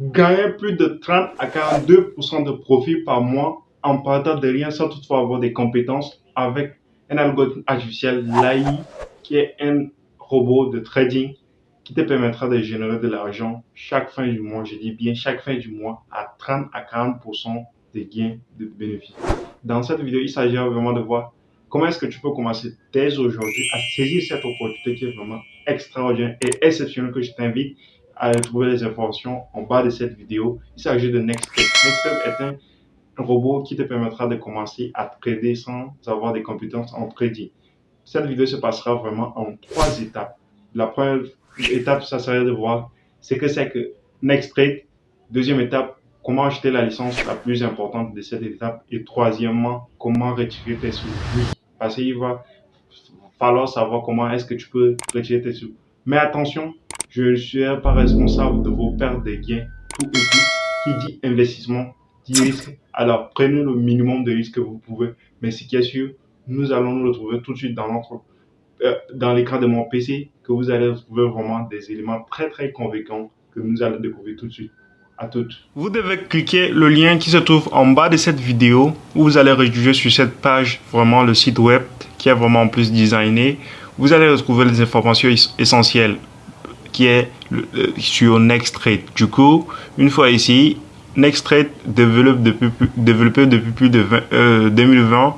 Gagnez plus de 30 à 42% de profit par mois en partant de rien sans toutefois avoir des compétences avec un algorithme artificiel, l'AI, qui est un robot de trading qui te permettra de générer de l'argent chaque fin du mois, je dis bien chaque fin du mois, à 30 à 40% de gains de bénéfices. Dans cette vidéo, il s'agira vraiment de voir comment est-ce que tu peux commencer dès aujourd'hui à saisir cette opportunité qui est vraiment extraordinaire et exceptionnelle que je t'invite à retrouver les informations en bas de cette vidéo. Il s'agit de Nextstep. Nextstep est un robot qui te permettra de commencer à trader sans avoir des compétences en trading. Cette vidéo se passera vraiment en trois étapes. La première étape, ça serait de voir ce que c'est que Nexttrade. Deuxième étape, comment acheter la licence la plus importante de cette étape. Et troisièmement, comment retirer tes sous. Parce qu'il va falloir savoir comment est-ce que tu peux retirer tes sous. Mais attention, je ne suis pas responsable de vos pertes de gains, tout et tout. Qui dit investissement, dit risque. Alors, prenez le minimum de risque que vous pouvez. Mais ce qui est sûr, nous allons nous retrouver tout de suite dans euh, l'écran de mon PC, que vous allez retrouver vraiment des éléments très très convaincants que nous allons découvrir tout de suite. À toutes. Vous devez cliquer le lien qui se trouve en bas de cette vidéo où vous allez rédiger sur cette page vraiment le site web qui est vraiment plus designé. Vous allez retrouver les informations essentielles qui est sur Nexttrade. Du coup, une fois ici, Nexttrade développe depuis, développé depuis plus de 2020 euh,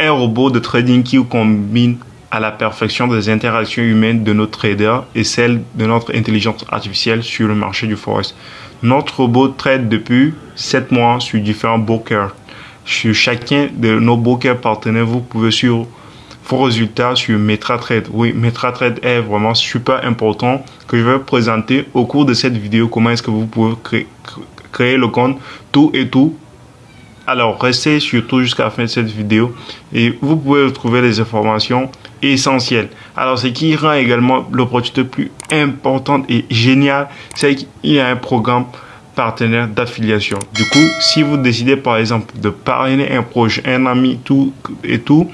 un robot de trading qui combine à la perfection des interactions humaines de nos traders et celles de notre intelligence artificielle sur le marché du forex. Notre robot trade depuis 7 mois sur différents brokers. Sur chacun de nos brokers partenaires, vous pouvez suivre vos résultats sur MetraTrade. Oui, MetraTrade est vraiment super important que je vais présenter au cours de cette vidéo comment est-ce que vous pouvez créer, le compte tout et tout alors, restez surtout jusqu'à la fin de cette vidéo et vous pouvez retrouver les informations essentielles. Alors, ce qui rend également l'opportunité plus importante et géniale, c'est qu'il y a un programme partenaire d'affiliation. Du coup, si vous décidez par exemple de parrainer un projet, un ami, tout et tout,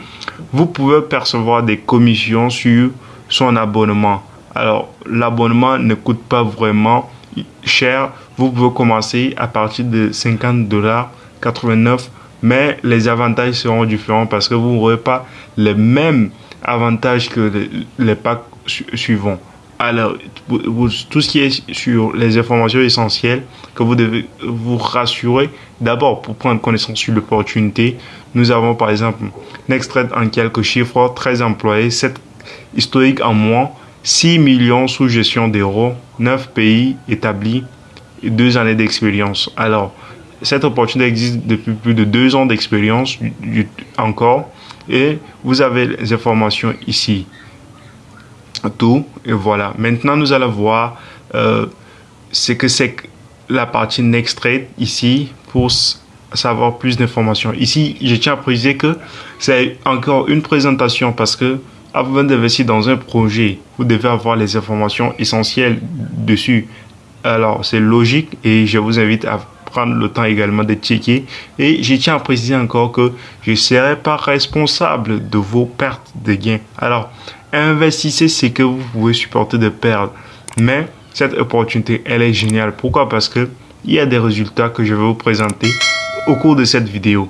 vous pouvez percevoir des commissions sur son abonnement. Alors, l'abonnement ne coûte pas vraiment cher. Vous pouvez commencer à partir de 50 dollars 89, mais les avantages seront différents parce que vous n'aurez pas les mêmes avantages que les, packs suivants. Alors, tout ce qui est sur les informations essentielles que vous devez vous rassurer, d'abord pour prendre connaissance sur l'opportunité, nous avons par exemple Nexttrade en quelques chiffres, 13 employés, 7 historiques en mois, 6 millions sous gestion d'euros, 9 pays établis et 2 années d'expérience. Alors, cette opportunité existe depuis plus de deux ans d'expérience encore et vous avez les informations ici. Tout et voilà. Maintenant, nous allons voir euh, ce que c'est la partie Next Trade ici pour savoir plus d'informations. Ici, je tiens à préciser que c'est encore une présentation parce que avant d'investir dans un projet, vous devez avoir les informations essentielles dessus. Alors, c'est logique et je vous invite à prendre le temps également de checker. Et je tiens à préciser encore que je ne serai pas responsable de vos pertes de gains. Alors, investissez ce que vous pouvez supporter de perdre. Mais cette opportunité, elle est géniale. Pourquoi? Parce que il y a des résultats que je vais vous présenter au cours de cette vidéo.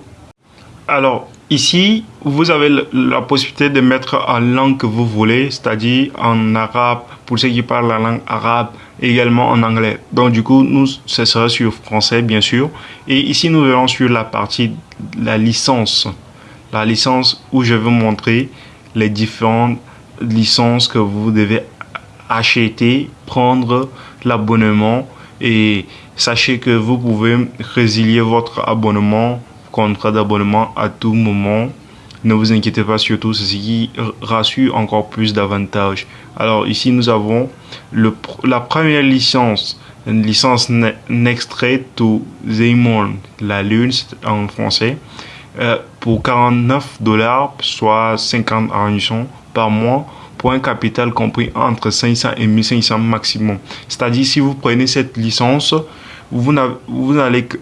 Alors, ici, vous avez la possibilité de mettre en langue que vous voulez, c'est-à-dire en arabe, pour ceux qui parlent la langue arabe, également en anglais. Donc du coup, nous, ce sera sur français, bien sûr. Et ici, nous verrons sur la partie la licence. La licence où je vais montrer les différentes licences que vous devez acheter, prendre l'abonnement et sachez que vous pouvez résilier votre abonnement, contrat d'abonnement à tout moment ne vous inquiétez pas surtout, c'est ce qui rassure encore plus d'avantages. Alors ici, nous avons le, la première licence, une licence Nexttrade to Zeymon, la lune en français, euh, pour 49 dollars, soit 50 arrondissements par mois pour un capital compris entre 500 et 1500 maximum. C'est-à-dire, si vous prenez cette licence, vous n'allez que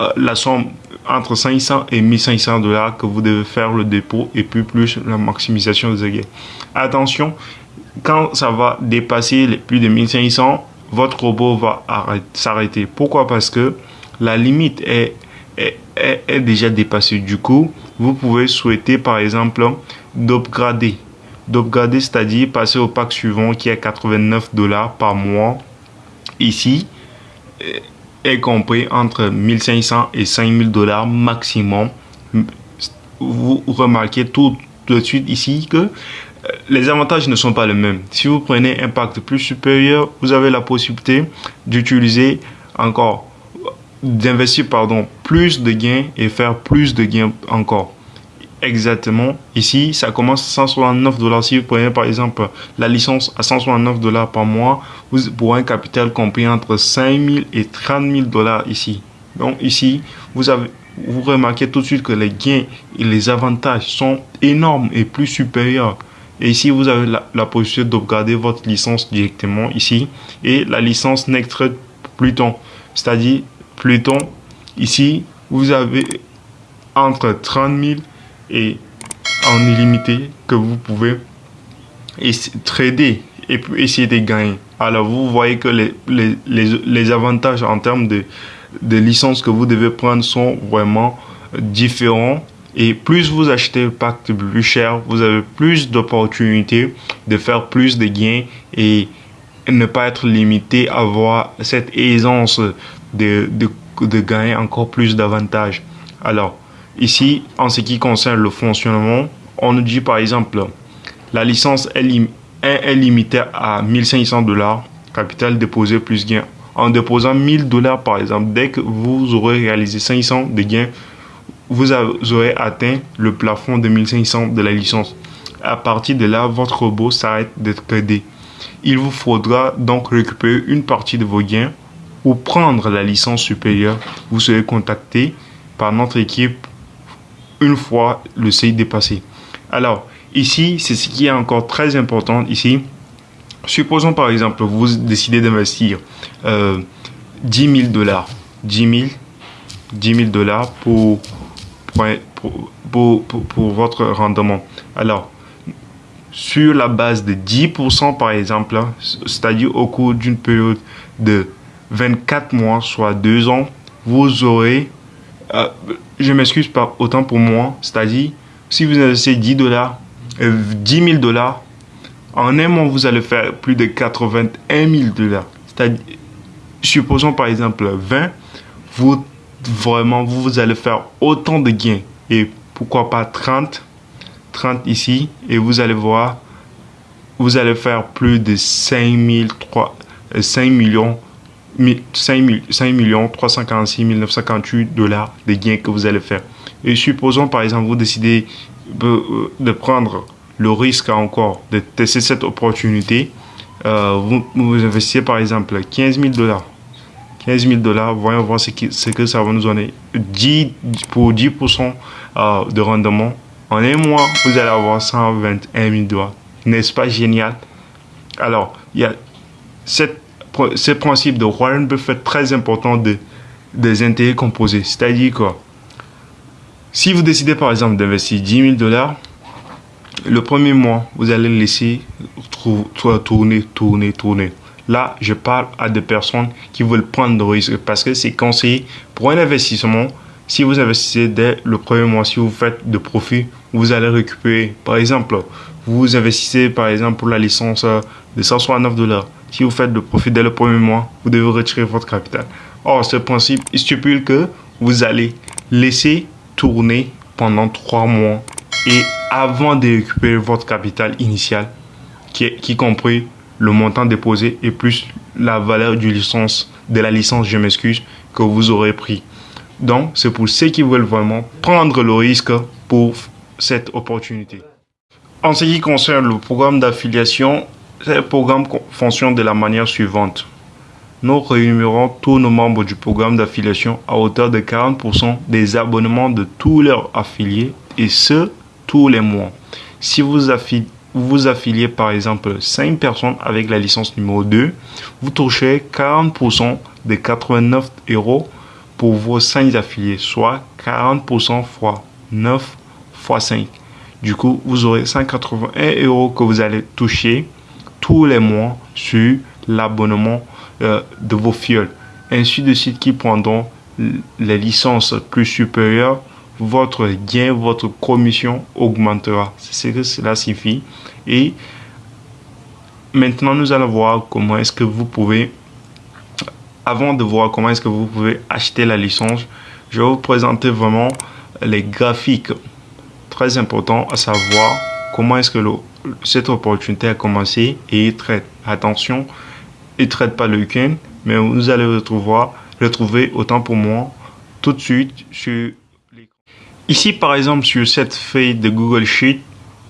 euh, la somme entre 500 et 1500 dollars que vous devez faire le dépôt et puis plus la maximisation des gains. Attention, quand ça va dépasser les plus de 1500, votre robot va s'arrêter. Pourquoi? Parce que la limite est, déjà dépassée. Du coup, vous pouvez souhaiter par exemple d'upgrader. D'upgrader, c'est-à-dire passer au pack suivant qui est 89 dollars par mois. Ici, est compris entre 1500 et 5000 dollars maximum. Vous remarquez tout de suite ici que euh, les avantages ne sont pas les mêmes. Si vous prenez un pacte plus supérieur, vous avez la possibilité d'utiliser encore, d'investir pardon, plus de gains et faire plus de gains encore. Exactement. Ici, ça commence à 169 dollars. Si vous prenez par exemple la licence à 169 dollars par mois, vous, pour un capital compris entre 5 000 et 30 000 dollars ici. Donc ici, vous avez, vous remarquez tout de suite que les gains et les avantages sont énormes et plus supérieurs. Et ici, vous avez la, possibilité d'upgrader votre licence directement ici. Et la licence Nextred Pluton. C'est-à-dire, Pluton, ici, vous avez entre 30 000 et en illimité que vous pouvez trader et puis essayer de gagner. Alors, vous voyez que les, les, les, avantages en termes de, de licence que vous devez prendre sont vraiment différents et plus vous achetez le pack plus cher, vous avez plus d'opportunités de faire plus de gains et ne pas être limité à avoir cette aisance de, de, de gagner encore plus d'avantages. Alors, ici, en ce qui concerne le fonctionnement, on nous dit par exemple, la licence est, limitée à 1500 dollars, capital déposé plus gain. En déposant 1000 dollars par exemple, dès que vous aurez réalisé 500 de gains, vous aurez atteint le plafond de 1500 de la licence. À partir de là, votre robot s'arrête d'être aidé. Il vous faudra donc récupérer une partie de vos gains ou prendre la licence supérieure. Vous serez contacté par notre équipe fois le seuil dépassé. Alors, ici, c'est ce qui est encore très important ici. Supposons par exemple, vous décidez d'investir euh, 10 000 dollars. 10 000, 10 000 dollars pour pour, pour, votre rendement. Alors, sur la base de 10% par exemple, hein, c'est-à-dire au cours d'une période de 24 mois, soit 2 ans, vous aurez, euh, je m'excuse pas autant pour moi, c'est-à-dire si vous investissez 10 dollars, 10 000 dollars, en un mois vous allez faire plus de 81 000 dollars. C'est-à-dire, supposons par exemple 20, vous vraiment, vous allez faire autant de gains. Et pourquoi pas 30, 30 ici. Et vous allez voir, vous allez faire plus de 5 3, 5 millions 5, 5 millions 346 958 dollars de gains que vous allez faire. Et supposons par exemple vous décidez de, de prendre le risque encore de tester cette opportunité. Euh, vous, investissez par exemple 15 000 dollars 15 000 dollars, voyons voir ce, ce, que ça va nous donner. 10, pour 10% euh, de rendement, en un mois, vous allez avoir 121 000 dollars. N'est-ce pas génial? Alors, il y a cette, ce principe de Warren Buffett très important de, des intérêts composés. C'est-à-dire quoi? Si vous décidez par exemple d'investir 10 000 dollars, le premier mois, vous allez laisser tourner, tourner, tourner. Là, je parle à des personnes qui veulent prendre des risques parce que c'est conseillé pour un investissement. Si vous investissez dès le premier mois, si vous faites de profit, vous allez récupérer. Par exemple, vous investissez par exemple pour la licence de 169 dollars. Si vous faites de profit dès le premier mois, vous devez retirer votre capital. Or, ce principe stipule que vous allez laisser tourner pendant trois mois et avant de récupérer votre capital initial, qui, est, qui compris le montant déposé et plus la valeur du licence, de la licence, je m'excuse, que vous aurez pris. Donc, c'est pour ceux qui veulent vraiment prendre le risque pour cette opportunité. En ce qui concerne le programme d'affiliation, ce programme fonctionne de la manière suivante. Nous rémunérons tous nos membres du programme d'affiliation à hauteur de 40% des abonnements de tous leurs affiliés et ce, tous les mois. Si vous affiliez vous par exemple 5 personnes avec la licence numéro 2, vous touchez 40% des 89 euros pour vos 5 affiliés, soit 40% fois 9 fois 5. Du coup, vous aurez 181 euros que vous allez toucher tous les mois sur l'abonnement euh, de vos fioles. Ainsi de suite qui prendront les licences plus supérieures, votre gain, votre commission augmentera. C'est ce que cela signifie. Et maintenant, nous allons voir comment est-ce que vous pouvez, avant de voir comment est-ce que vous pouvez acheter la licence, je vais vous présenter vraiment les graphiques. Très important à savoir comment est-ce que cette opportunité a commencé et traite. Attention, il traite pas le week-end, mais vous allez retrouver, retrouver autant pour moi tout de suite sur Ici, par exemple, sur cette feuille de Google Sheet,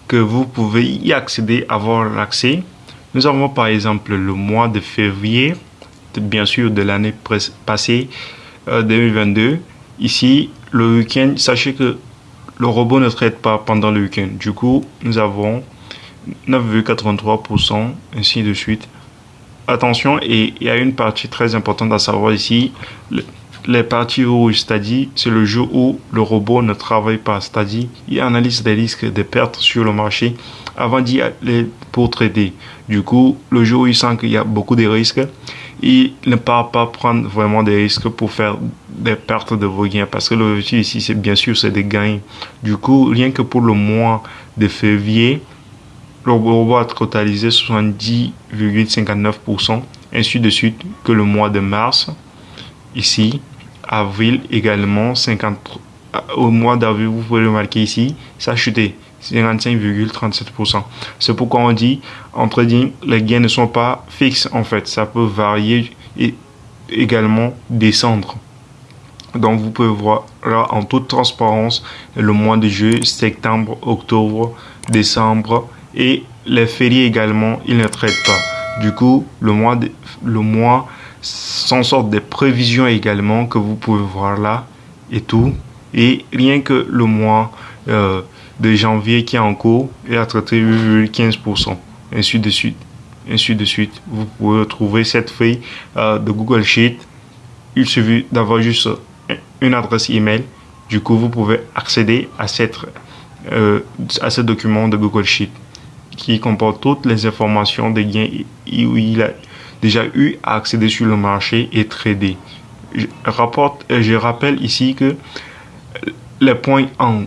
que vous pouvez y accéder, avoir l'accès. Nous avons par exemple le mois de février, bien sûr de l'année passée, 2022. Euh, Ici, le week-end, sachez que le robot ne traite pas pendant le week-end. Du coup, nous avons 9,83%, ainsi de suite. Attention, et il y a une partie très importante à savoir ici. les parties rouges, c'est-à-dire c'est le jour où le robot ne travaille pas, c'est-à-dire il analyse des risques de pertes sur le marché avant d'y aller pour trader. Du coup, le jour où il sent qu'il y a beaucoup de risques, il ne part pas prendre vraiment des risques pour faire des pertes de vos gains parce que l'objectif ici c'est bien sûr c'est des gains du coup rien que pour le mois de février le robot a totalisé 70,59% ainsi de suite que le mois de mars ici avril également 50 au mois d'avril vous pouvez le marquer ici ça a chuté 55,37%. C'est pourquoi on dit en trading, les gains ne sont pas fixes en fait. Ça peut varier et également descendre. Donc vous pouvez voir là en toute transparence le mois de juillet, septembre, octobre, décembre et les fériés également, ils ne traitent pas. Du coup, le mois, le mois s'en sort des prévisions également que vous pouvez voir là et tout. Et rien que le mois euh, de janvier qui est en cours et à traité 8,15%. Ainsi de suite. Ainsi de suite. Vous pouvez retrouver cette feuille euh, de Google Sheet. Il suffit d'avoir juste une adresse email. Du coup, vous pouvez accéder à, cette, euh, à ce document de Google Sheet qui comporte toutes les informations des gains où il a déjà eu à accéder sur le marché et trader. Je, je rappelle ici que les points en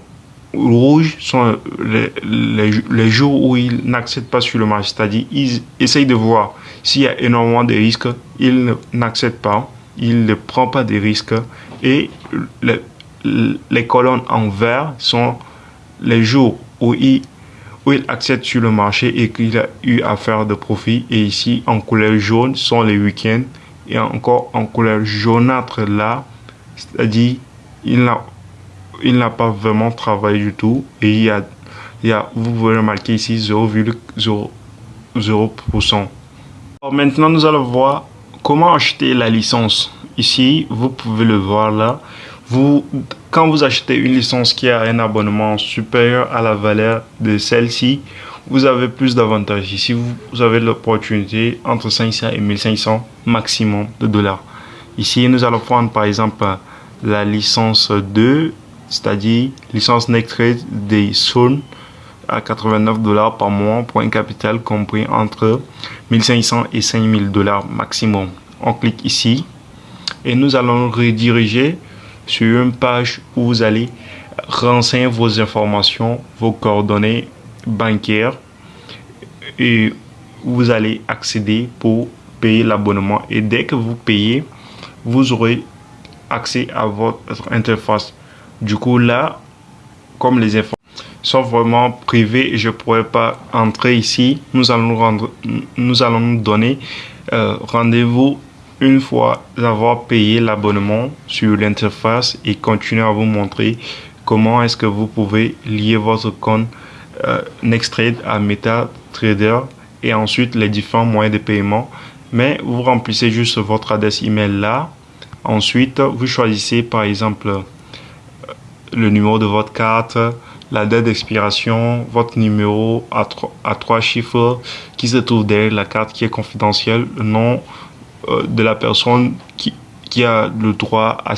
rouge sont les, jours où ils n'accèdent pas sur le marché. C'est-à-dire, ils essayent de voir s'il y a énormément de risques, ils n'accèdent pas, ils ne prennent pas de risques. Et les, les colonnes en vert sont les jours où il, où il accède sur le marché et qu'il a eu à faire de profit. Et ici, en couleur jaune, sont les week-ends. Et encore en couleur jaunâtre là, c'est-à-dire, il n'a il n'a pas vraiment travaillé du tout. Et il y a, il y a vous pouvez remarquer ici 0,0%. Maintenant, nous allons voir comment acheter la licence. Ici, vous pouvez le voir là. Quand vous achetez une licence qui a un abonnement supérieur à la valeur de celle-ci, vous avez plus d'avantages. Ici, vous avez l'opportunité entre 500 et 1500 maximum de dollars. Ici, nous allons prendre par exemple la licence 2 c'est-à-dire licence Trade des Zones à 89 dollars par mois pour un capital compris entre 1500 et 5000 dollars maximum. On clique ici et nous allons rediriger sur une page où vous allez renseigner vos informations, vos coordonnées bancaires et vous allez accéder pour payer l'abonnement et dès que vous payez, vous aurez accès à votre interface du coup, là, comme les informations sont vraiment privées, je ne pourrais pas entrer ici. Nous allons, nous donner euh, rendez-vous une fois avoir payé l'abonnement sur l'interface et continuer à vous montrer comment est-ce que vous pouvez lier votre compte euh, NextTrade à MetaTrader et ensuite les différents moyens de paiement. Mais vous remplissez juste votre adresse email là. Ensuite, vous choisissez par exemple le numéro de votre carte, la date d'expiration, votre numéro à, trois chiffres qui se trouve derrière la carte qui est confidentielle, le nom euh, de la personne qui, qui a le droit à,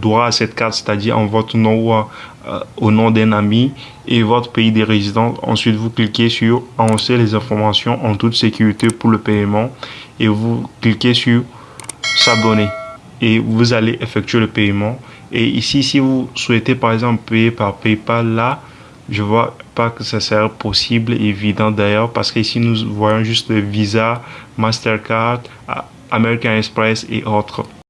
droit à cette carte, c'est-à-dire en votre nom ou euh, au nom d'un ami et votre pays de résidence. Ensuite, vous cliquez sur Annoncer les informations en toute sécurité pour le paiement et vous cliquez sur s'abonner et vous allez effectuer le paiement. Et ici, si vous souhaitez par exemple payer par PayPal, là, je vois pas que ça sert possible, évident d'ailleurs, parce qu'ici nous voyons juste Visa, Mastercard, American Express y otros.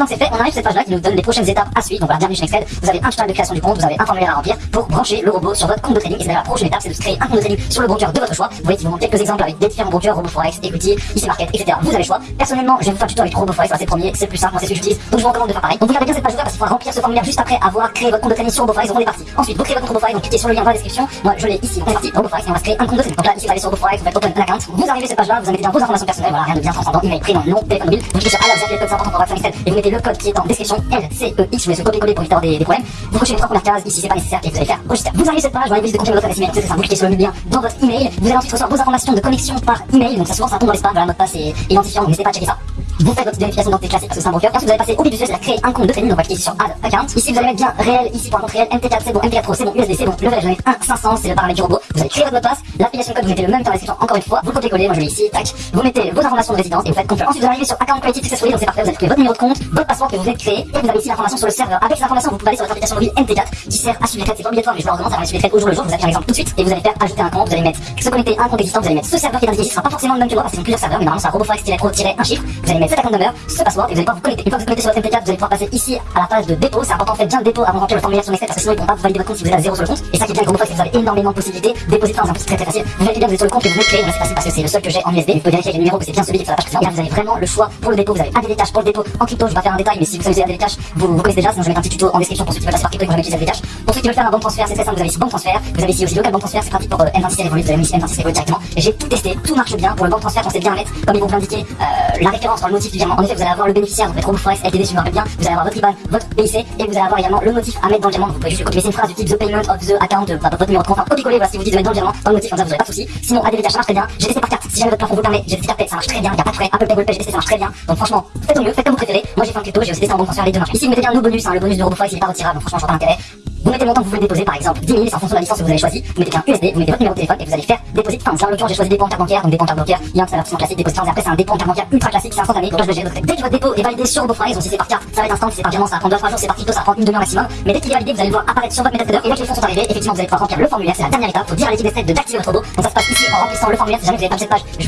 Maintenant c'est fait, on arrive à cette page-là qui nous donne les prochaines étapes à suivre. Donc voilà, bienvenue chez Excel. Vous avez un tutoriel de création du compte, vous avez un formulaire à remplir pour brancher le robot sur votre compte de trading. Et c'est la prochaine étape, c'est de créer un compte de trading sur le broker de votre choix. Vous voyez qu'il vous montre quelques exemples avec des différents brokers, RoboForex, Equity, Easy Market, etc. Vous avez le choix. Personnellement, je vais vous faire un tuto avec RoboForex, c'est le premier, c'est plus simple, c'est ce que j'utilise. Donc je vous recommande de faire pareil. Donc vous regardez bien cette page là parce qu'il faudra remplir ce formulaire juste après avoir créé votre compte de trading sur RoboForex. Donc on est parti. Ensuite, vous créez votre compte donc cliquez sur le lien dans la description. Moi je l'ai ici, on est parti. RoboForex et on va créer un compte de trading. Donc là, ici vous sur RoboForex, vous open account. Vous arrivez à cette page là, vous mettez bien vos informations personnelles, voilà, rien de bien transcendant, email, prénom, nom, téléphone mobile. Vous cliquez sur alors, vous avez le code, c'est. Et vous le code qui est en description L C X, je vais se copier-coller pour éviter des, problèmes. Vous cochez les trois premières cases, ici c'est pas nécessaire, et vous allez faire. Vous arrivez à cette page, vous allez de confirmer votre adresse email, c'est ça, vous cliquez sur le lien dans votre email, vous allez ensuite recevoir vos informations de connexion par email, donc ça souvent ça tombe dans les spams, voilà, mot de passe et identifiant, donc n'hésitez pas à checker ça. Vous faites votre vérification d'identité classique parce que c'est un broker. Ensuite, vous allez passer au but du sujet, c'est-à-dire créer un compte de trading. Donc, cliquer ici sur Add Account. Ici, vous allez mettre bien réel. Ici, pour un compte réel, MT4, c'est bon, MT4 Pro, c'est bon, USD, c'est bon. Leverage, je vais mettre 1, 500, c'est le paramètre du robot. Vous allez créer votre mot de passe. L'affiliation code, vous mettez le même temps dans la description encore une fois. Vous copiez-coller, moi je mets ici, tac. Vous mettez vos informations de résidence et vous faites confirm. Ensuite, vous arrivez sur Account Created Successfully, donc c'est parfait. Vous allez votre numéro de compte, votre passeport que vous avez créé et vous avez ici l'information sur le serveur. Avec ces informations, vous pouvez aller sur votre application mobile MT4 qui sert à suivre les. C'est obligatoire, mais je vous le recommande, va suivre les au jour le jour. Vous avez un exemple tout de suite et vous allez faire ajouter un compte. Vous allez mettre se connecter à un compte existant. Vous allez mettre ce serveur qui est indiqué ce sera pas forcément le même que le parce qu'ils ont plusieurs serveurs, mais normalement, c'est un RoboForex-Pro-un chiffre. Vous allez mettre cet account number, ce password et vous allez pouvoir vous connecter. Une fois que vous connectez sur votre MT4, vous allez pouvoir passer ici à la page de dépôt. C'est important, faites bien le dépôt avant de remplir le formulaire sur Excel parce que sinon ils pourront pas valider votre compte si vous êtes à zéro sur le compte. Et ça qui est bien RoboForex, c'est que vous avez énormément de possibilités. Déposer dans un c'est très très facile. Vous vérifiez bien, vous êtes sur le compte que vous de créer. Moi, c'est facile parce que c'est le seul que j'ai en USB. Vous pouvez vérifier avec le numéro que c'est bien celui qui est sur la page précédente. Et là, vous avez vraiment le choix pour le dépôt. Vous avez ADD Cash pour le dépôt en crypto. Je vais pas faire un détail, mais si vous savez ADD Cash, vous, vous connaissez déjà. Sinon, je vais mettre un petit tuto en description pour ceux qui veulent passer par crypto et ADD Cash. Pour ceux qui veulent faire un bon transfert, c'est très simple. Vous avez ici banque transfert. Vous avez ici aussi local banque transfert. C'est pratique pour euh, M26 Revolut. Vous avez ici M26 Revolut directement. J'ai tout testé. Tout marche bien. Pour le banque transfert, on sait bien mettre, comme ils vont vous indiquer, euh, la référence dans le motif. En effet, vous allez avoir le bénéficiaire. Vous faites RoboForex LTD, me rappelle bien. Vous allez avoir votre IBAN, votre PIC et vous allez avoir également le motif à mettre dans le virement. Vous pouvez juste copier une phrase du type the payment of the account, euh, votre numéro de compte, enfin, copier-coller, voilà, si vous dites de mettre dans le virement, dans le motif, comme ça vous n'aurez pas de soucis. Sinon, ADD Cash marche très bien. J'ai testé par carte. Si jamais votre plafond vous permet, j'ai testé carte ça marche très bien. Il n'y a pas de frais. Apple Pay, Google Pay, testé, ça marche très bien. Donc franchement, faites au mieux, faites comme vous préférez. Moi j'ai fait en crypto, j'ai aussi testé en banque transfert, les deux marchent. Ici, vous mettez bien nos bonus, hein, le bonus de RoboForex, il est pas retirable, donc franchement, je pas l'intérêt. Vous mettez le montant que vous voulez déposer, par exemple 10 000, c'est en fonction de la licence que vous avez choisi. Vous mettez un USD, vous mettez votre numéro de téléphone et vous allez faire déposer de en l'occurrence, j'ai choisi dépôt en carte bancaire, donc dépôt en carte bancaire. Il y a un classique, dépôt après, c'est un dépôt en carte bancaire ultra classique, c'est instantané. Donc je vais gérer Dès que votre dépôt est validé sur donc si c'est par carte, ça va être instant, c'est par virement, ça va prendre 2-3 jours, c'est par crypto, ça va prendre une demi-heure maximum. Mais dès qu'il est validé, vous allez voir apparaître sur votre MetaTrader et que les fonds sont arrivés, effectivement, vous allez pouvoir remplir le formulaire, c'est la dernière étape. Faut dire à l'équipe de votre. Donc ça se passe ici le. Si jamais vous avez pas cette page, le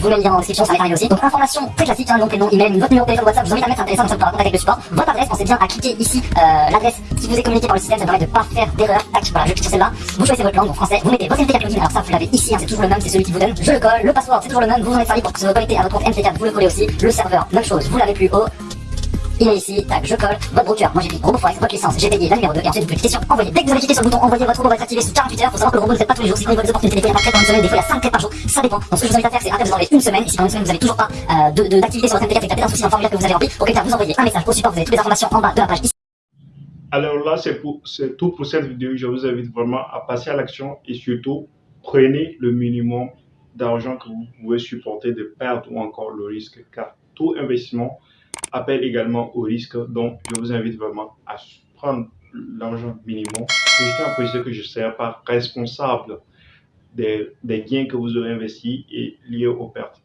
information très classique, hein, email, votre numéro WhatsApp, vous un le support. Le d'erreur. Tac, voilà, clique sur celle-là. Vous choisissez votre langue, donc français, vous mettez votre MT4 login, alors ça vous l'avez ici, hein, c'est toujours le même, c'est celui qui vous donne. Je le colle, le password c'est toujours le même, vous en êtes servi pour se connecter à votre compte MT4, vous le collez aussi. Le serveur, même chose, vous l'avez plus haut. Il est ici, tac, je colle, votre broker, moi j'ai mis RoboForex, votre licence, j'ai payé la numéro 2, et ensuite vous cliquez sur envoyer. Dès que vous avez cliqué sur le bouton envoyer, votre robot va être activé sous 48 heures, faut savoir que le robot ne fait pas tous les jours, sinon il voit des opportunités, des fois il y a pas très une semaine, des fois il y a 5 trades par jour, ça dépend. Donc ce que je vous invite à faire, c'est après vous enlevez une semaine, si pendant une semaine vous avez toujours pas euh, d'activité de, d'activité sur votre MT4 et que un souci dans le formulaire que vous avez rempli, auquel cas vous envoyez un message au support, vous avez toutes les informations en bas de la page ici. Alors là, c'est tout pour cette vidéo. Je vous invite vraiment à passer à l'action et surtout, prenez le minimum d'argent que vous pouvez supporter de perdre ou encore le risque, car tout investissement appelle également au risque. Donc, je vous invite vraiment à prendre l'argent minimum. Je tiens à préciser que je ne serai pas responsable des, des gains que vous aurez investis et liés aux pertes.